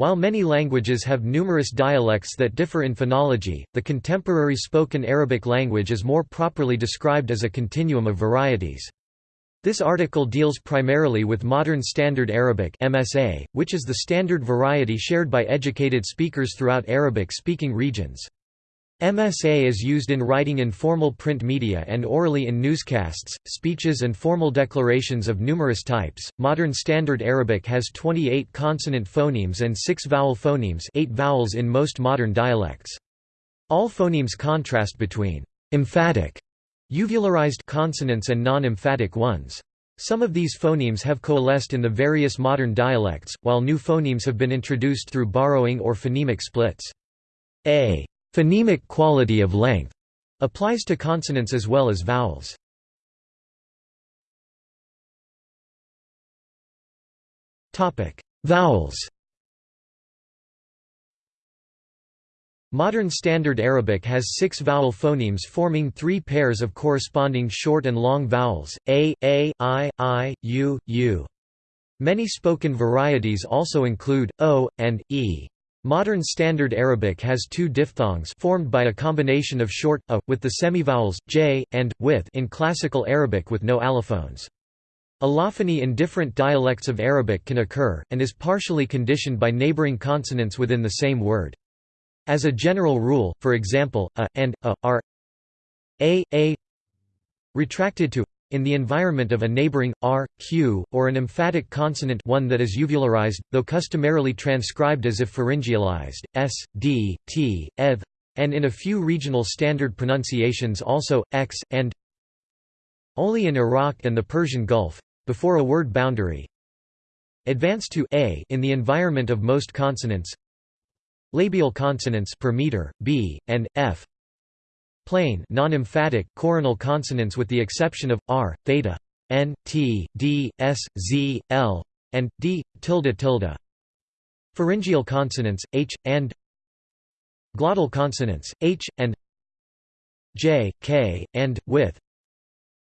While many languages have numerous dialects that differ in phonology, the contemporary spoken Arabic language is more properly described as a continuum of varieties. This article deals primarily with Modern Standard Arabic MSA, which is the standard variety shared by educated speakers throughout Arabic-speaking regions. MSA is used in writing in formal print media and orally in newscasts, speeches, and formal declarations of numerous types. Modern Standard Arabic has 28 consonant phonemes and 6 vowel phonemes, 8 vowels in most modern dialects. All phonemes contrast between emphatic, uvularized consonants and non-emphatic ones. Some of these phonemes have coalesced in the various modern dialects, while new phonemes have been introduced through borrowing or phonemic splits. A Phonemic quality of length applies to consonants as well as vowels. Topic: Vowels. Modern Standard Arabic has six vowel phonemes forming three pairs of corresponding short and long vowels, a, a, i, i, u, u. Many spoken varieties also include, o, and, e. Modern Standard Arabic has two diphthongs formed by a combination of short a with the semivowels j and with in classical Arabic with no allophones. Allophony in different dialects of Arabic can occur and is partially conditioned by neighboring consonants within the same word. As a general rule, for example, a and a are a a retracted to in the environment of a neighboring r, q, or an emphatic consonant one that is uvularized, though customarily transcribed as if pharyngealized, s, d, t, eth, and in a few regional standard pronunciations also, x, and only in Iraq and the Persian Gulf, before a word boundary, advance to a in the environment of most consonants labial consonants per meter, b, and, f plain non-emphatic coronal consonants with the exception of r, theta, n, t, d, s, z, l, and d, tilde tilde. Pharyngeal consonants h, and glottal consonants h, and j, k, and with.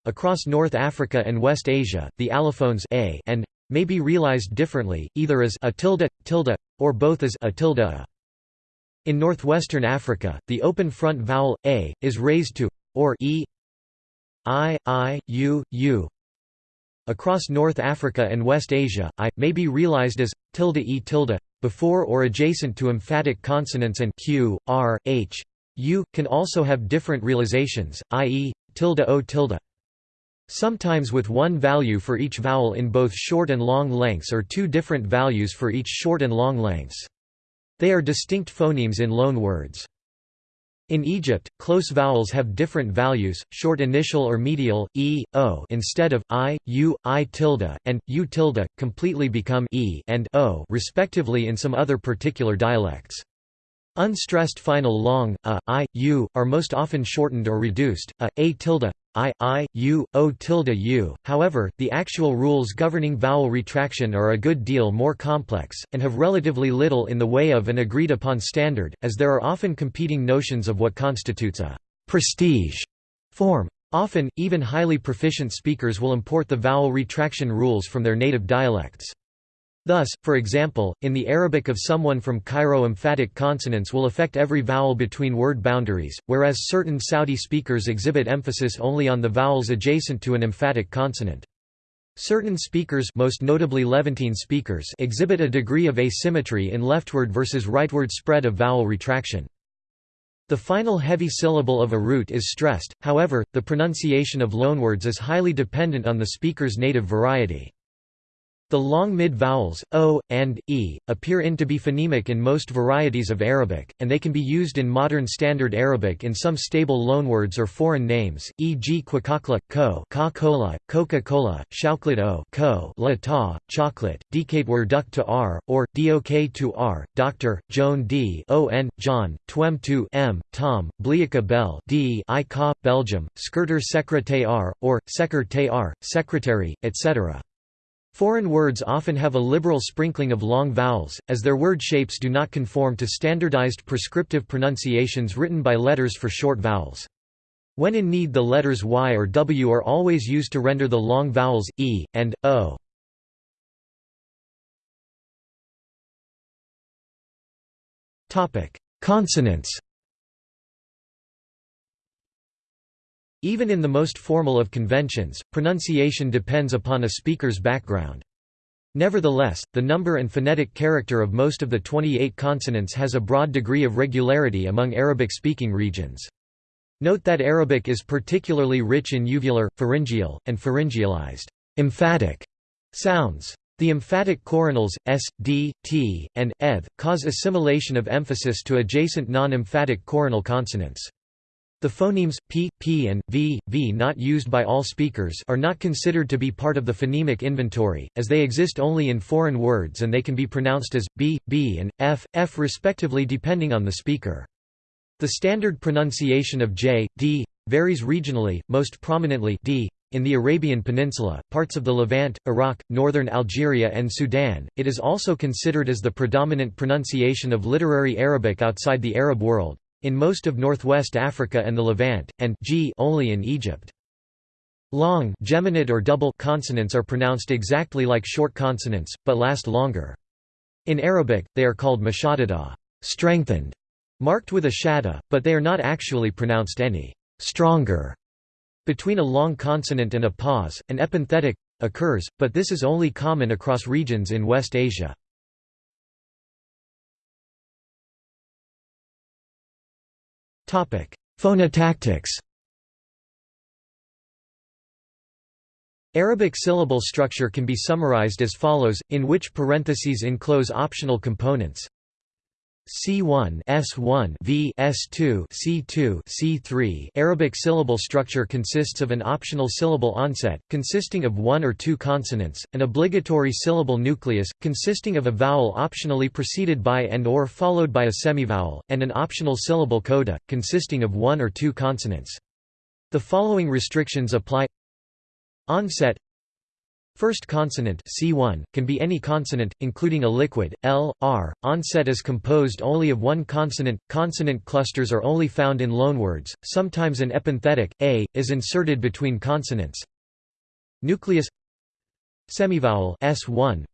Across North Africa and West Asia, the allophones a and may be realized differently, either as a tilde, tilde, or both as a tilde a. In northwestern Africa, the open front vowel, a, is raised to, or e i, i, u, u. Across North Africa and West Asia, i, may be realized as, tilde e tilde, before or adjacent to emphatic consonants and q, r, h, u, can also have different realizations, i.e., tilde o tilde. Sometimes with one value for each vowel in both short and long lengths or two different values for each short and long lengths. They are distinct phonemes in loan words. In Egypt, close vowels have different values, short initial or medial, e, o instead of, i, u, i tilde, and, u tilde, completely become e and o respectively in some other particular dialects. Unstressed final long, a, i, u, are most often shortened or reduced, a, a tilde, i, i, u, o tilde u. However, the actual rules governing vowel retraction are a good deal more complex, and have relatively little in the way of an agreed-upon standard, as there are often competing notions of what constitutes a prestige form. Often, even highly proficient speakers will import the vowel retraction rules from their native dialects. Thus, for example, in the Arabic of someone from Cairo emphatic consonants will affect every vowel between word boundaries, whereas certain Saudi speakers exhibit emphasis only on the vowels adjacent to an emphatic consonant. Certain speakers most notably Levantine speakers exhibit a degree of asymmetry in leftward versus rightward spread of vowel retraction. The final heavy syllable of a root is stressed, however, the pronunciation of loanwords is highly dependent on the speaker's native variety. The long mid-vowels, o, and, e, appear in to be phonemic in most varieties of Arabic, and they can be used in modern Standard Arabic in some stable loanwords or foreign names, e.g. quakakla, ko cola, Coca-Cola, shauklit o ko la ta, chocolate, were duck to r, or, dok to r, doctor, joan d John, twem to m, Tom, bliaka bel d i ka, Belgium, skirter secretaire, or, secretary, secretary, etc. Foreign words often have a liberal sprinkling of long vowels, as their word shapes do not conform to standardized prescriptive pronunciations written by letters for short vowels. When in need the letters y or w are always used to render the long vowels, e, and, o. Consonants Even in the most formal of conventions, pronunciation depends upon a speaker's background. Nevertheless, the number and phonetic character of most of the 28 consonants has a broad degree of regularity among Arabic-speaking regions. Note that Arabic is particularly rich in uvular, pharyngeal, and pharyngealized emphatic sounds. The emphatic coronals, s, d, t, and, eth, cause assimilation of emphasis to adjacent non-emphatic coronal consonants. The phonemes p, p and v, v not used by all speakers are not considered to be part of the phonemic inventory, as they exist only in foreign words and they can be pronounced as b, b and f, f respectively depending on the speaker. The standard pronunciation of j, d, varies regionally, most prominently d, in the Arabian Peninsula, parts of the Levant, Iraq, northern Algeria and Sudan, it is also considered as the predominant pronunciation of literary Arabic outside the Arab world, in most of northwest Africa and the Levant, and g only in Egypt. Long geminate or double consonants are pronounced exactly like short consonants, but last longer. In Arabic, they are called mashaddada strengthened", marked with a shadda, but they are not actually pronounced any stronger. Between a long consonant and a pause, an epenthetic occurs, but this is only common across regions in West Asia. Phonotactics Arabic syllable structure can be summarized as follows, in which parentheses enclose optional components. C1 S1 V S2 C2 C3 Arabic syllable structure consists of an optional syllable onset, consisting of one or two consonants, an obligatory syllable nucleus, consisting of a vowel optionally preceded by and or followed by a semivowel, and an optional syllable coda, consisting of one or two consonants. The following restrictions apply Onset First consonant C1 can be any consonant, including a liquid L, R. Onset is composed only of one consonant. Consonant clusters are only found in loanwords. Sometimes an epenthetic a is inserted between consonants. Nucleus Semivowel S1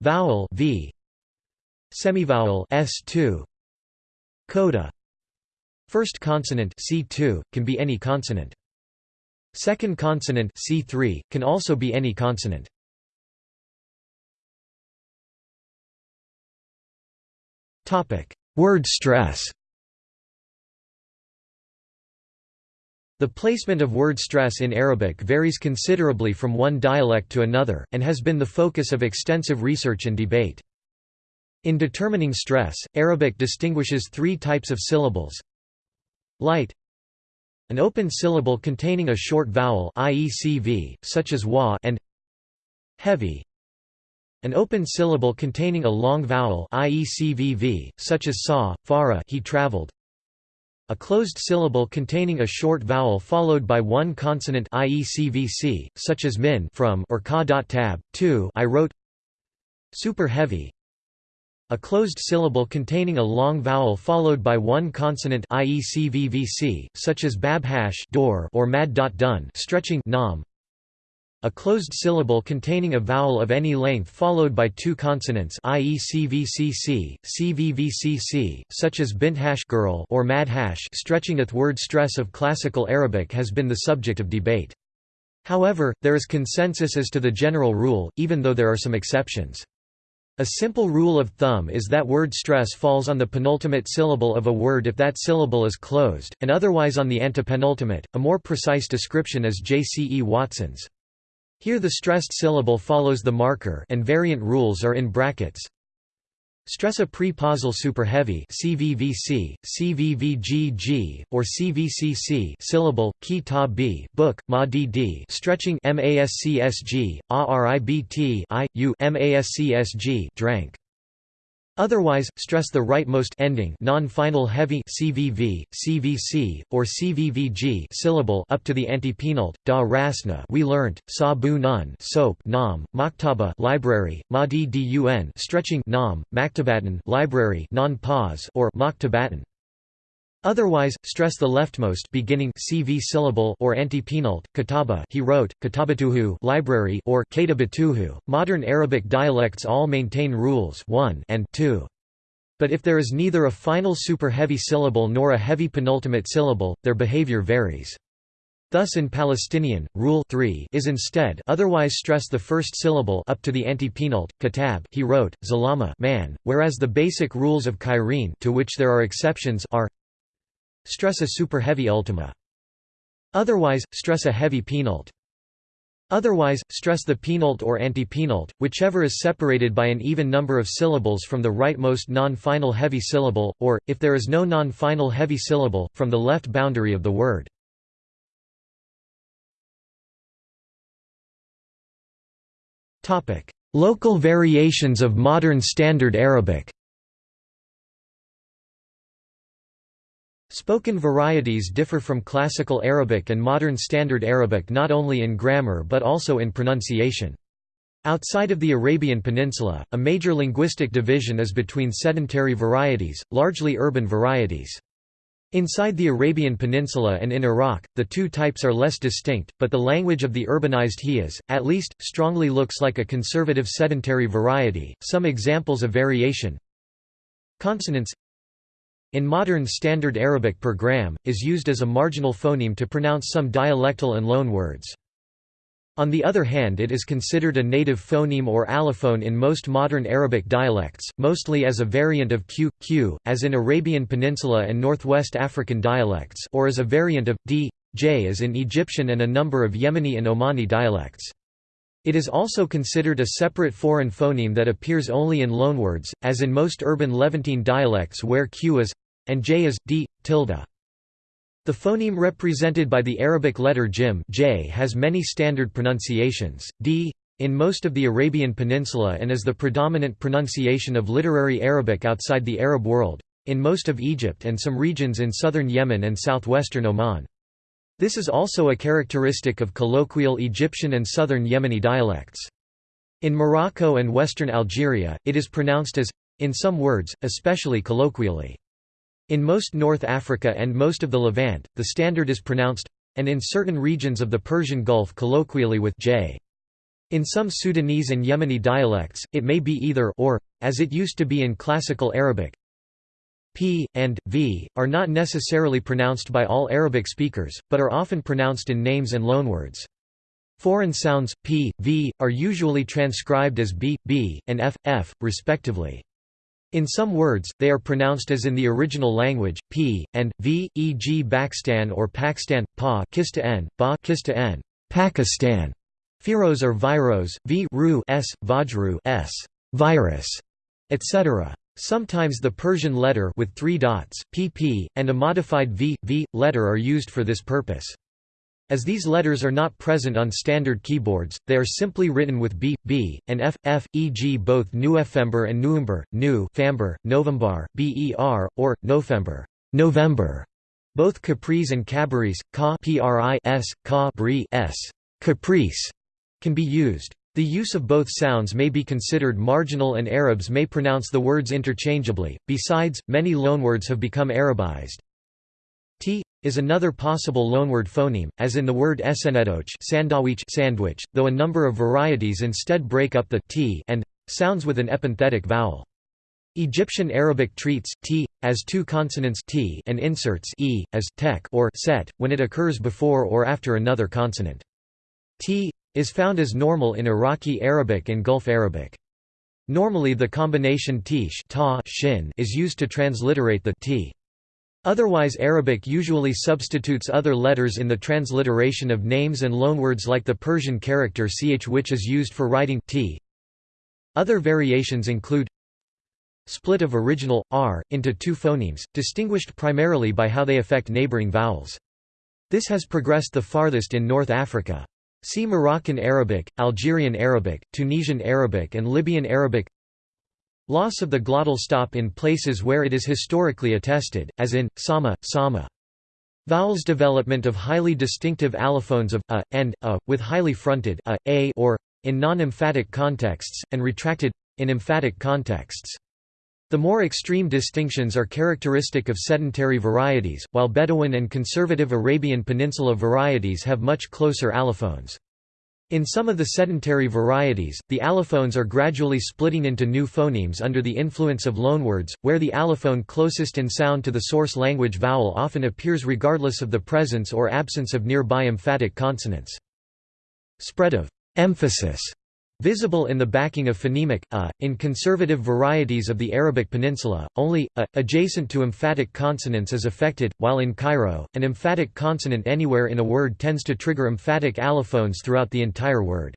Vowel V Semivowel S2 Coda First consonant C2 can be any consonant. Second consonant C3 can also be any consonant. Word stress. The placement of word stress in Arabic varies considerably from one dialect to another, and has been the focus of extensive research and debate. In determining stress, Arabic distinguishes three types of syllables light an open syllable containing a short vowel i.e. CV, such as wa and heavy. An open syllable containing a long vowel i.e. CVV, such as saw, fara he traveled. A closed syllable containing a short vowel followed by one consonant i.e. CVC, such as min from or ka.tab, 2 I wrote Super heavy a closed syllable containing a long vowel followed by one consonant i.e. CVVC, such as babhash door or mad.dun stretching nam. A closed syllable containing a vowel of any length followed by two consonants i.e. CVCC, CVVCC, such as binthash girl or madhash stretching at word stress of classical Arabic has been the subject of debate. However, there is consensus as to the general rule, even though there are some exceptions. A simple rule of thumb is that word stress falls on the penultimate syllable of a word if that syllable is closed, and otherwise on the antepenultimate. A more precise description is J. C. E. Watson's. Here the stressed syllable follows the marker and variant rules are in brackets. Stressa pre-pausal superheavy CVVC, CVVGG, or CVCC syllable, ki ta b book, ma dd stretching MASCSG, ARIBT I, U MASCSG drank. Otherwise, stress the rightmost ending non-final heavy CVV, CVC, or CVVG syllable up to the antepenult. Da rasna we learnt, sa bu nun soap nam, maktaba library, madi dun stretching nam, maktabatan library non pause or maktabatan. Otherwise, stress the leftmost beginning CV syllable or antepenult. Kataba he wrote, katabatuhu library or katabatuhu. Modern Arabic dialects all maintain rules 1 and 2. But if there is neither a final super-heavy syllable nor a heavy penultimate syllable, their behavior varies. Thus in Palestinian, rule 3 is instead otherwise stress the first syllable up to the antepenult, katab he wrote, zalama man, whereas the basic rules of Cairene to which there are exceptions are stress a super-heavy ultima. Otherwise, stress a heavy penult. Otherwise, stress the penult or antepenult, whichever is separated by an even number of syllables from the rightmost non-final heavy syllable, or, if there is no non-final heavy syllable, from the left boundary of the word. Local variations of modern Standard Arabic Spoken varieties differ from Classical Arabic and Modern Standard Arabic not only in grammar but also in pronunciation. Outside of the Arabian Peninsula, a major linguistic division is between sedentary varieties, largely urban varieties. Inside the Arabian Peninsula and in Iraq, the two types are less distinct, but the language of the urbanized Hijaz, at least, strongly looks like a conservative sedentary variety. Some examples of variation Consonants in modern Standard Arabic per gram, is used as a marginal phoneme to pronounce some dialectal and loan words. On the other hand it is considered a native phoneme or allophone in most modern Arabic dialects, mostly as a variant of q, q, as in Arabian Peninsula and Northwest African dialects or as a variant of d, j as in Egyptian and a number of Yemeni and Omani dialects. It is also considered a separate foreign phoneme that appears only in loanwords, as in most urban Levantine dialects where q is and j is d tilde. The phoneme represented by the Arabic letter jim j has many standard pronunciations. D in most of the Arabian Peninsula and is the predominant pronunciation of literary Arabic outside the Arab world, in most of Egypt and some regions in southern Yemen and southwestern Oman. This is also a characteristic of colloquial Egyptian and southern Yemeni dialects. In Morocco and western Algeria, it is pronounced as in some words, especially colloquially. In most North Africa and most of the Levant, the standard is pronounced and in certain regions of the Persian Gulf colloquially with j. In some Sudanese and Yemeni dialects, it may be either or, as it used to be in Classical Arabic. P and v are not necessarily pronounced by all Arabic speakers, but are often pronounced in names and loanwords. Foreign sounds p, v are usually transcribed as b, b, and f, f, respectively. In some words, they are pronounced as in the original language, p, and, v, e.g. Pakistan or Pakistan, pa kista n, ba kista n, Pakistan. Firos or viros, v ru s, vajru s, virus, etc. Sometimes the Persian letter with three dots, pp, and a modified v, v, letter are used for this purpose. As these letters are not present on standard keyboards, they are simply written with b, b, and f, f, e.g. both Nuefember and Nuember, nu famber, November, ber, or, November, November. Both Caprice and Cabaris, ka pris, ka s, caprice, can be used. The use of both sounds may be considered marginal and Arabs may pronounce the words interchangeably. Besides, many loanwords have become Arabized. T is another possible loanword phoneme, as in the word sandwich, sandwich, though a number of varieties instead break up the t and sounds with an epenthetic vowel. Egyptian Arabic treats t as two consonants t and inserts e as tek or set when it occurs before or after another consonant. T is found as normal in Iraqi Arabic and Gulf Arabic. Normally the combination tish ta shin is used to transliterate the t. Otherwise Arabic usually substitutes other letters in the transliteration of names and loanwords like the Persian character ch which is used for writing t. Other variations include split of original, r, into two phonemes, distinguished primarily by how they affect neighboring vowels. This has progressed the farthest in North Africa. See Moroccan Arabic, Algerian Arabic, Tunisian Arabic and Libyan Arabic Loss of the glottal stop in places where it is historically attested, as in, sama, sama. Vowels development of highly distinctive allophones of a, and a, with highly fronted a, a or, in non-emphatic contexts, and retracted, in emphatic contexts. The more extreme distinctions are characteristic of sedentary varieties, while Bedouin and conservative Arabian Peninsula varieties have much closer allophones. In some of the sedentary varieties, the allophones are gradually splitting into new phonemes under the influence of loanwords, where the allophone closest in sound to the source language vowel often appears regardless of the presence or absence of nearby emphatic consonants. Spread of emphasis Visible in the backing of phonemic a, in conservative varieties of the Arabic Peninsula, only a, adjacent to emphatic consonants is affected, while in Cairo, an emphatic consonant anywhere in a word tends to trigger emphatic allophones throughout the entire word.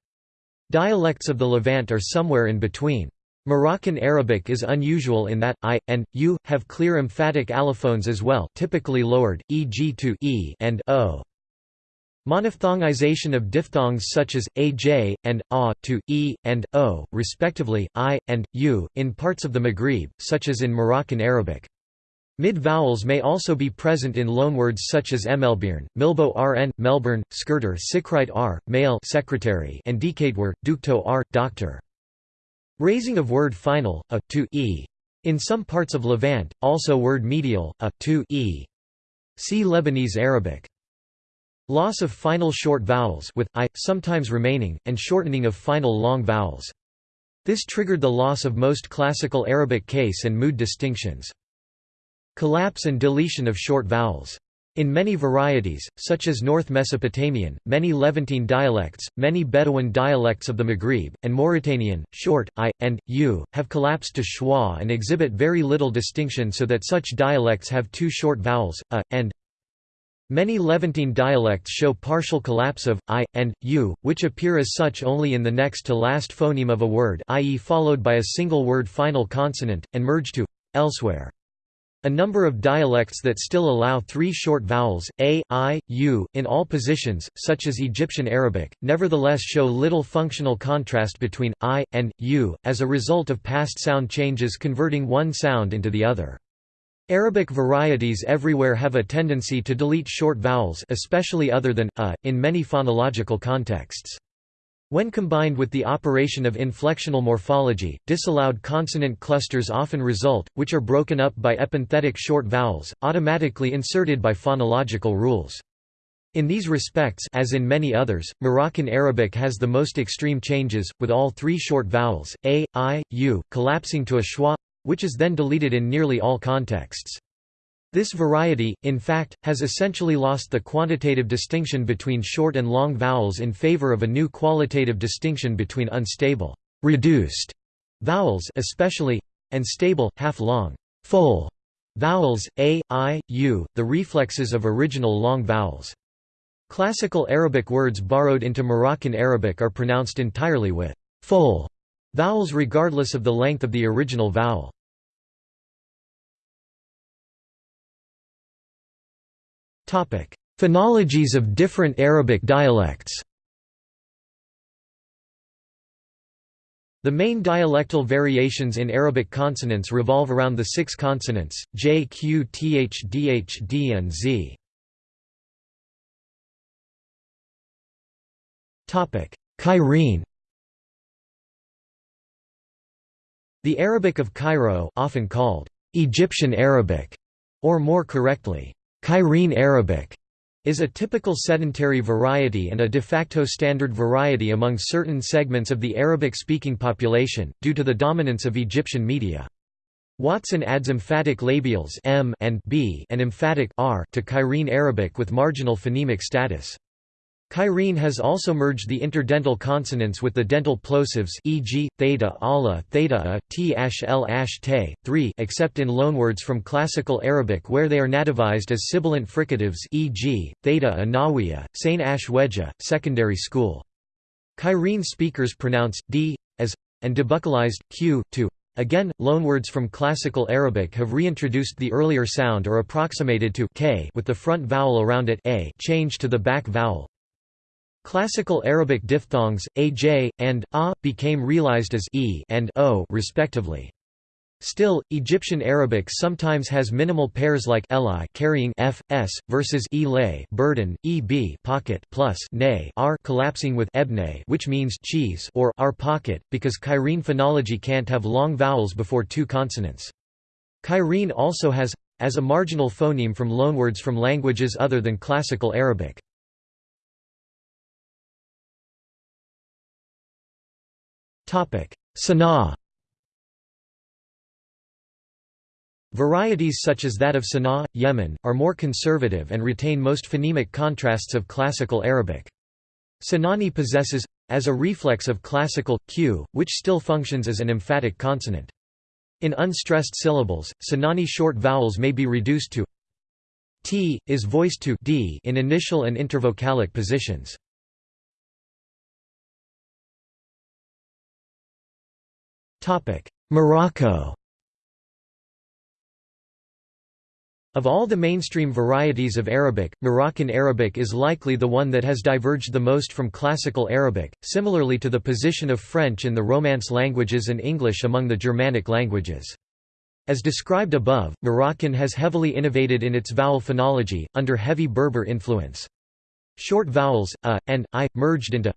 Dialects of the Levant are somewhere in between. Moroccan Arabic is unusual in that i and u have clear emphatic allophones as well, typically lowered, e.g. to e and o. Monophthongization of diphthongs such as aj and a to e and o, respectively, i and u, in parts of the Maghrib, such as in Moroccan Arabic. Mid-vowels may also be present in loanwords such as emelbirn, milbo rn, melbourne, skirter sikrite r, male secretary, and dekadewar, dukto r, doctor. Raising of word final, a, to e. In some parts of Levant, also word medial, a, to e. See Lebanese Arabic. Loss of final short vowels with i sometimes remaining, and shortening of final long vowels. This triggered the loss of most classical Arabic case and mood distinctions. Collapse and deletion of short vowels. In many varieties, such as North Mesopotamian, many Levantine dialects, many Bedouin dialects of the Maghrib, and Mauritanian, short, i, and, u, have collapsed to schwa and exhibit very little distinction so that such dialects have two short vowels, a, and Many Levantine dialects show partial collapse of i and u, which appear as such only in the next to last phoneme of a word, i.e., followed by a single word final consonant, and merge to elsewhere. A number of dialects that still allow three short vowels, a, i, u, in all positions, such as Egyptian Arabic, nevertheless show little functional contrast between i and u, as a result of past sound changes converting one sound into the other. Arabic varieties everywhere have a tendency to delete short vowels especially other than a, in many phonological contexts. When combined with the operation of inflectional morphology, disallowed consonant clusters often result, which are broken up by epenthetic short vowels, automatically inserted by phonological rules. In these respects as in many others, Moroccan Arabic has the most extreme changes, with all three short vowels, a, i, u, collapsing to a schwa which is then deleted in nearly all contexts. This variety, in fact, has essentially lost the quantitative distinction between short and long vowels in favor of a new qualitative distinction between unstable reduced vowels especially and stable half-long full vowels a, i, u, the reflexes of original long vowels. Classical Arabic words borrowed into Moroccan Arabic are pronounced entirely with full vowels regardless of the length of the original vowel. Phonologies of different Arabic dialects The main dialectal variations in Arabic consonants revolve around the six consonants, j, q, th, dh, d and z. Cairene The Arabic of Cairo often called Egyptian Arabic, or more correctly, Cairene Arabic is a typical sedentary variety and a de facto standard variety among certain segments of the Arabic-speaking population, due to the dominance of Egyptian media. Watson adds emphatic labials m and b and emphatic r to Cairene Arabic with marginal phonemic status. Cairene has also merged the interdental consonants with the dental plosives e.g., theta ala, theta a, t ash l ash te, 3 except in loanwords from Classical Arabic where they are nativized as sibilant fricatives e.g., theta a nawiya, sain ash weja, secondary school. Cairene speakers pronounce d as and debuccalized q to. Again, loanwords from Classical Arabic have reintroduced the earlier sound or approximated to k with the front vowel around it a changed to the back vowel Classical Arabic diphthongs, aj, and a, became realized as e and o respectively. Still, Egyptian Arabic sometimes has minimal pairs like eli carrying f, s, versus e burden, eb pocket plus ne r collapsing with ebne which means cheese or r pocket, because Cairene phonology can't have long vowels before two consonants. Cairene also has as a marginal phoneme from loanwords from languages other than Classical Arabic. Sanaa Varieties such as that of Sana'a, Yemen, are more conservative and retain most phonemic contrasts of Classical Arabic. Sinani possesses, as a reflex of classical, q, which still functions as an emphatic consonant. In unstressed syllables, Sinani short vowels may be reduced to t, is voiced to d in initial and intervocalic positions. Morocco Of all the mainstream varieties of Arabic, Moroccan Arabic is likely the one that has diverged the most from Classical Arabic, similarly to the position of French in the Romance languages and English among the Germanic languages. As described above, Moroccan has heavily innovated in its vowel phonology, under heavy Berber influence. Short vowels, a, and i, merged into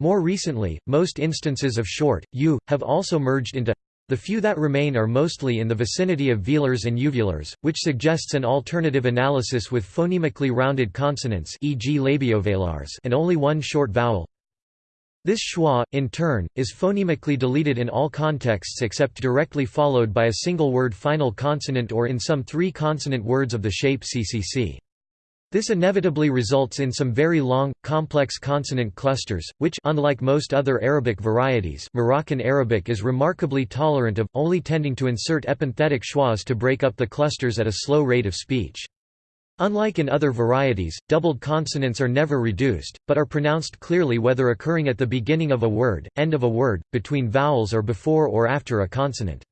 More recently, most instances of short, u, have also merged into the few that remain are mostly in the vicinity of velars and uvulars, which suggests an alternative analysis with phonemically rounded consonants e.g. labiovelars and only one short vowel. This schwa, in turn, is phonemically deleted in all contexts except directly followed by a single word final consonant or in some three-consonant words of the shape ccc. This inevitably results in some very long, complex consonant clusters, which unlike most other Arabic varieties Moroccan Arabic is remarkably tolerant of, only tending to insert epenthetic schwas to break up the clusters at a slow rate of speech. Unlike in other varieties, doubled consonants are never reduced, but are pronounced clearly whether occurring at the beginning of a word, end of a word, between vowels or before or after a consonant.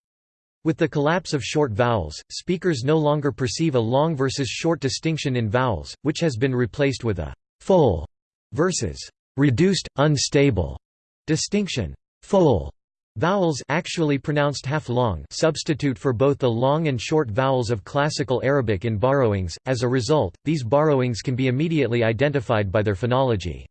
With the collapse of short vowels, speakers no longer perceive a long versus short distinction in vowels, which has been replaced with a full versus reduced, unstable distinction. Full vowels actually pronounced half-long substitute for both the long and short vowels of Classical Arabic in borrowings, as a result, these borrowings can be immediately identified by their phonology.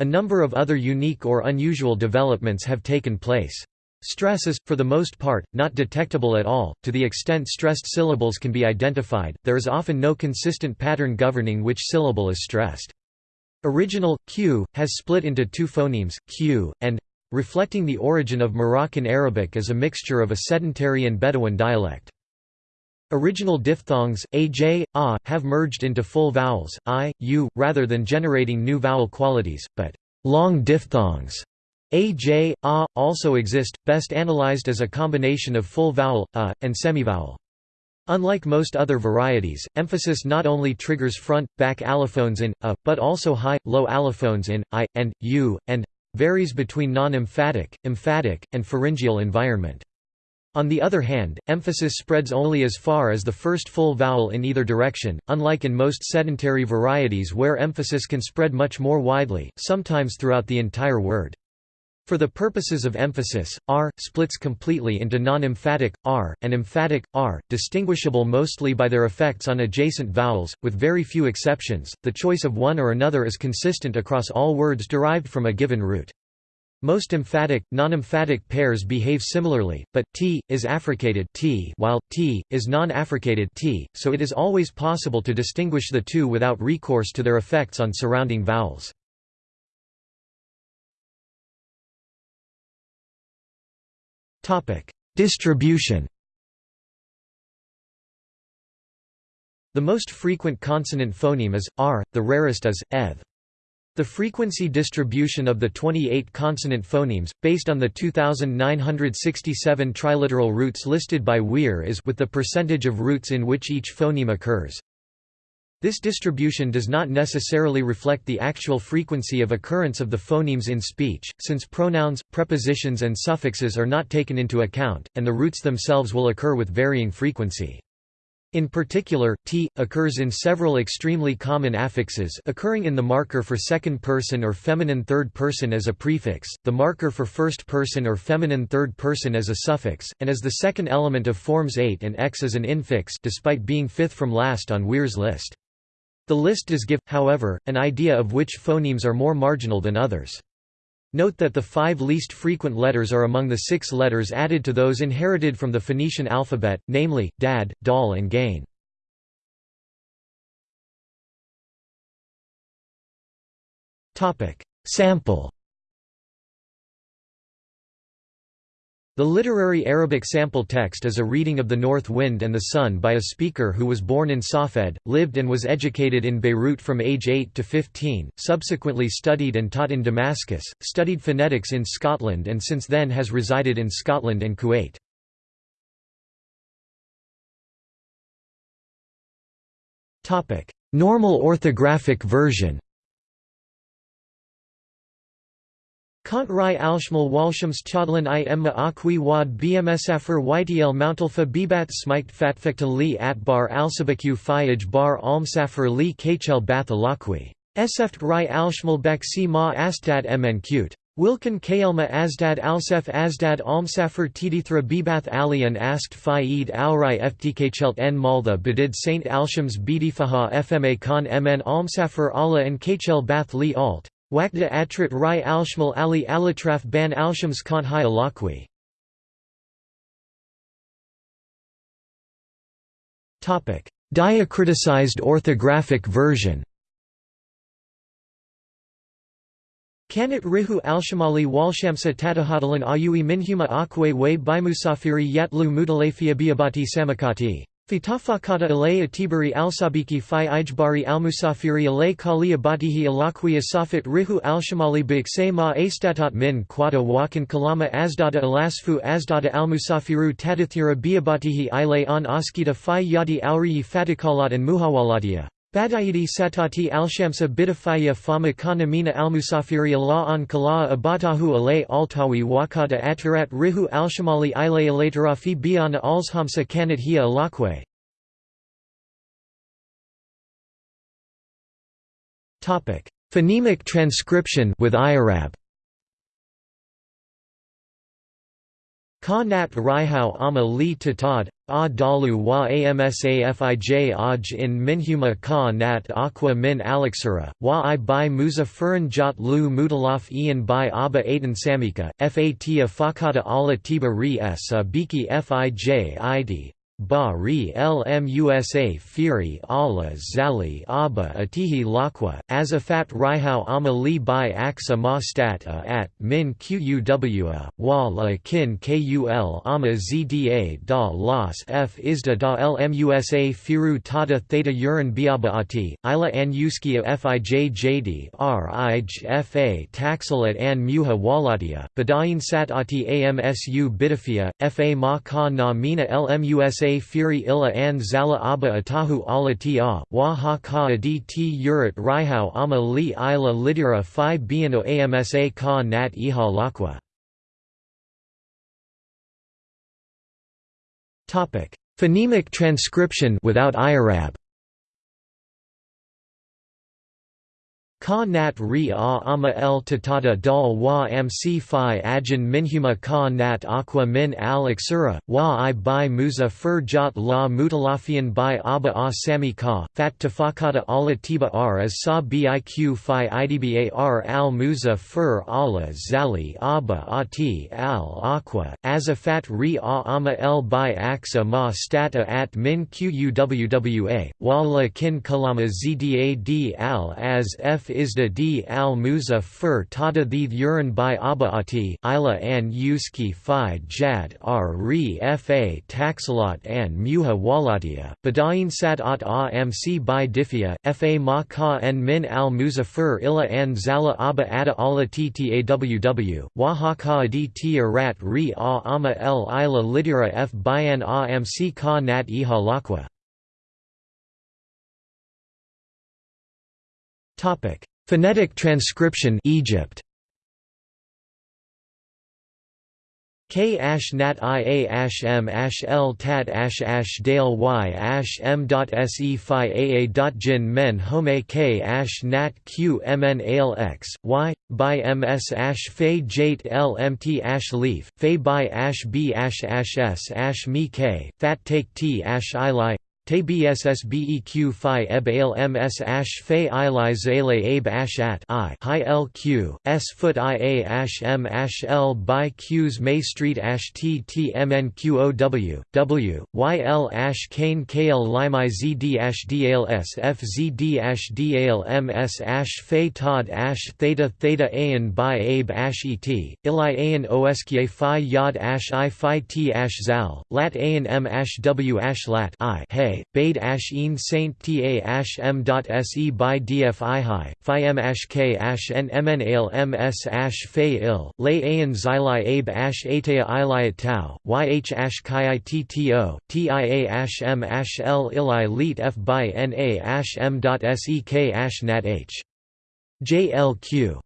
A number of other unique or unusual developments have taken place. Stress is, for the most part, not detectable at all. To the extent stressed syllables can be identified, there is often no consistent pattern governing which syllable is stressed. Original q has split into two phonemes, q and reflecting the origin of Moroccan Arabic as a mixture of a sedentary and Bedouin dialect. Original diphthongs, aj, a, have merged into full vowels, i, u, rather than generating new vowel qualities, but long diphthongs aj, a, also exist, best analyzed as a combination of full vowel, a, and semivowel. Unlike most other varieties, emphasis not only triggers front, back allophones in, a, but also high, low allophones in, i, and, u, and varies between non-emphatic, emphatic, and pharyngeal environment. On the other hand, emphasis spreads only as far as the first full vowel in either direction, unlike in most sedentary varieties where emphasis can spread much more widely, sometimes throughout the entire word. For the purposes of emphasis, r splits completely into non-emphatic r and emphatic r, distinguishable mostly by their effects on adjacent vowels, with very few exceptions. The choice of one or another is consistent across all words derived from a given root. Most emphatic, non-emphatic pairs behave similarly, but t is affricated t while t is non-affricated t, so it is always possible to distinguish the two without recourse to their effects on surrounding vowels. Topic: Distribution. The most frequent consonant phoneme is r, the rarest is eth. The frequency distribution of the 28 consonant phonemes, based on the 2,967 triliteral roots listed by Wehr is with the percentage of roots in which each phoneme occurs. This distribution does not necessarily reflect the actual frequency of occurrence of the phonemes in speech, since pronouns, prepositions and suffixes are not taken into account, and the roots themselves will occur with varying frequency. In particular, t occurs in several extremely common affixes occurring in the marker for second person or feminine third person as a prefix, the marker for first person or feminine third person as a suffix, and as the second element of forms 8 and x as an infix despite being fifth from last on Wehr's list. The list does give, however, an idea of which phonemes are more marginal than others. Note that the five least frequent letters are among the six letters added to those inherited from the Phoenician alphabet, namely, dad, dal and gain. Sample The literary Arabic sample text is a reading of The North Wind and the Sun by a speaker who was born in Safed, lived and was educated in Beirut from age 8 to 15, subsequently studied and taught in Damascus, studied phonetics in Scotland and since then has resided in Scotland and Kuwait. Normal orthographic version Kant Rai Alshmal Walshams Chodlan i Emma Akwi Wad BMSafir Ytl Mountalfa Bibat Smiked Fatfekta li Atbar Alsabaku Fayaj Bar Almsafir li Kachel Bath Alakwi. Eseft Rai Alshmal Baksi Ma Astad Mn Cute. Wilkin Kaelma Asdad Alsef Asdad Almsafir Tidithra Bibath Alian asked Faid Alrai Ftkchelt n Malda Bedid Saint Alshams Bidifaha Fma Khan Mn Almsafir Allah and Kachel Bath li Alt. Wakda Atrit Rai Alshmal Ali Alitraf Ban Alshams Kanhai Alakwi Diacriticized orthographic version Kanat Rihu Alshamali Walshamsa Tatahadalan Ayui Minhuma Akwe Way Bimusafiri Yatlu Mutalafia Biabati Samakati Fitafakata alay atibari alsabiki fi ijbari almusafiri alay kali abatihi asafit rihu alshamali bikse ma astatat min quata wakan kalama asdada alasfu asdada almusafiru tadathira biabatihi ilay an askita fi yadi auriyi fatikalat and muhawalatia. Badayidi satati alshamsa bidafaya fama kanamina almusafiri Allah an kala abatahu alay altawi wakata atarat rihu alshamali ilay alatarafi biana alshamsa kanat hiya alakwe. Phonemic transcription with IRAB Ka nat rihau ama li tatad, a dalu wa amsafij aj in minhuma ka nat aqua min alexura, wa i by muzafirin jat lu mutalaf ian by aba aten samika, fatia fakata ala tiba ri s a biki fij id, Ba ri lmusa firi ala zali aba atihi lakwa, azafat rihau ama li bi aksa ma stat a at min quwa, wa la kin kul ama zda da las f isda da lmusa firu tada theta urin biaba ati, ila an uskia fij jd rij fa taxalat an muha walatia, badayin sat ati amsu bidafia, fa ma ka na mina lmusa sa firi illa an zala aba atahu ala ta, wa ha ka adi ti urat rihau ama li ila lidira fi biano amsa ka nat iha lakwa. Phonemic transcription without IRAB Ka nat ri a ama el tatata dal wa mc fi ajin minhuma ka nat aqua min al iksura, wa i by muza fur jat la mutalafian by aba a sami ka, fat tafakata ala tiba r as sa biq fi idbar al muza fur ala zali aba ati al aqua, as a fat ri a ama el by axa ma stata at min quwwa, wa la kin kalama zdad al as f isda d al muza fur tada the urin by abaati ila an yuski fi jad r re fa taxalot an muha walatia, badayin sat at a mc by difia, fa ma ka en min al muza fur ila an zala aba ada ala ttaww, wa ha ka adi t rat re a ama el ila lidira f bayan a mc ka nat iha lakwa. Topic. Phonetic transcription Egypt. K ash nat i a ash m ash l tat ash ash dale y ash m dot se phi a a dot jin men home k ash nat q mn ale x y by ms ash fe jate l mt ash leaf fe by ash b ash ash s ash me k fat take t ash i te phi eb ms ash fe ili zale abe ash at i hi lq, s foot i a ash m ash l by q's may street ash t t m n q o w, w, y l ash kane kl zd ash d al s f z d ash d ms ash fe todd ash theta theta an by abe ash et, ili an phi yod ash i phi t ash zal, lat an m ash w ash lat i hey, bade ash een saint ta ash m se by df i hi, phi m ash k ash n mn al ms ash fe il, lay an xili abe ash atea ili tau, yh ash chi itto, tia ash m ash l ili leet f by na ash m dot sek ash nat h. JLQ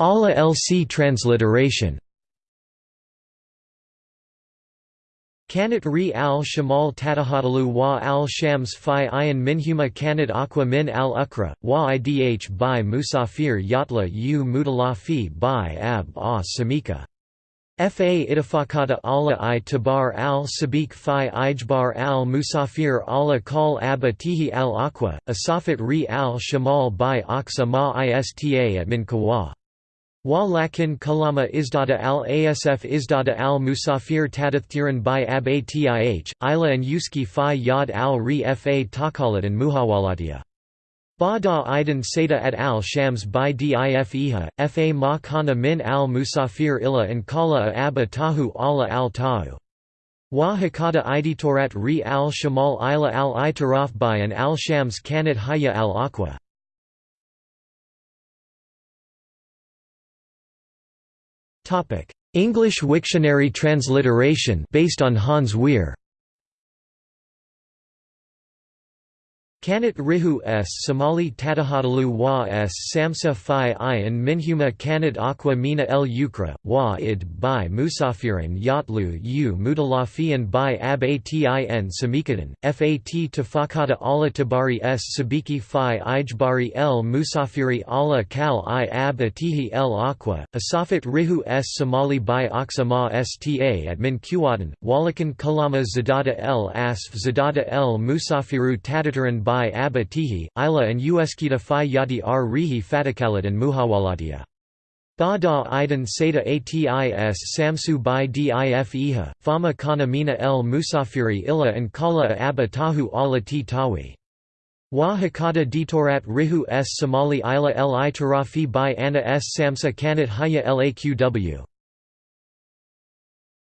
ALA-LC transliteration Kanat ri al shamal tatahadalu wa al shams fi ayan minhuma kanat aqua min al ukra, wa idh by musafir yatla u mutalafi by ab a samika. Fa itafakata ala i tabar al sabik fi ijbar al musafir ala kal abba tihi al aqua, asafat ri al shamal by aksa ma ista at min kawa. Wa lakin kalama izdada al asf izdada al musafir tadathiran by ab atih, ila and yuski fi yad al ri fa takalat and muhawalatia. Bada Idan Seda at al Shams by Dif Iha, Fa ma kana min al Musafir illa and kala abba tahu ala al tahu. Wa hakata iditorat ri al shamal ila al itaraf by and al Shams kanat haya al aqua. English Wiktionary transliteration based on Hans Wehr Kanat Rihu s. Somali Tatahadalu wa s. Samsa Phi Ayan Minhuma Kanat Aqua Mina el Ukra, wa id by Musafiran Yatlu u Mutalafian by Ab Atin Samikadan, Fat Tafakata Allah Tabari s. Sabiki Phi Ijbari el Musafiri Allah Kal i Ab Atihi el Aqua, Asafat Rihu s. Somali by Aksama sta at Min Kuwatan, Walakan Kalama Zadada el Asf Zadada el Musafiru Tatataran by by Abba Tihi, Ila and Ueskita Phi Yadi R Rihi Fatikalat and Muhawalatia. Bada Idan Seda Atis Samsu by Dif Iha, Fama Kana Mina el Musafiri Illa and Kala Abba Tahu ala Ti Tawi. Wa Hakata Ditorat Rihu s Somali Ila el Itarafi by Anna s Samsa Kanat Haya laqw.